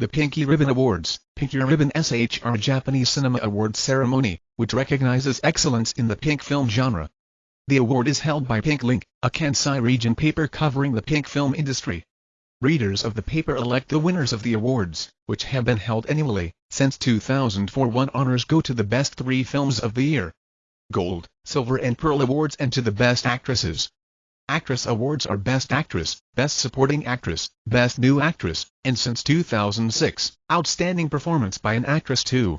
The Pinky Ribbon Awards Pinku Ribon Shō Japanese cinema awards ceremony, which recognizes excellence in the pink film genre. The award is held by Pink Link, a Kansai region paper covering the pink film industry. Readers of the paper elect the winners of the awards, which have been held annually, since 2004 one honors go to the best three films of the year. Gold, Silver and Pearl Awards and to the best actresses. Actress Awards are Best Actress, Best Supporting Actress, Best New Actress, and since 2006, Outstanding Performance by an Actress too.